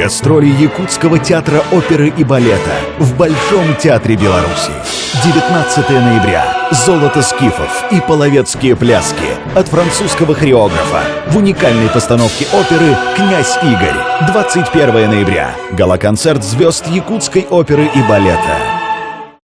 Гастроли Якутского театра оперы и балета в Большом театре Беларуси. 19 ноября. Золото скифов и половецкие пляски от французского хореографа в уникальной постановке оперы «Князь Игорь». 21 ноября. Галоконцерт звезд Якутской оперы и балета.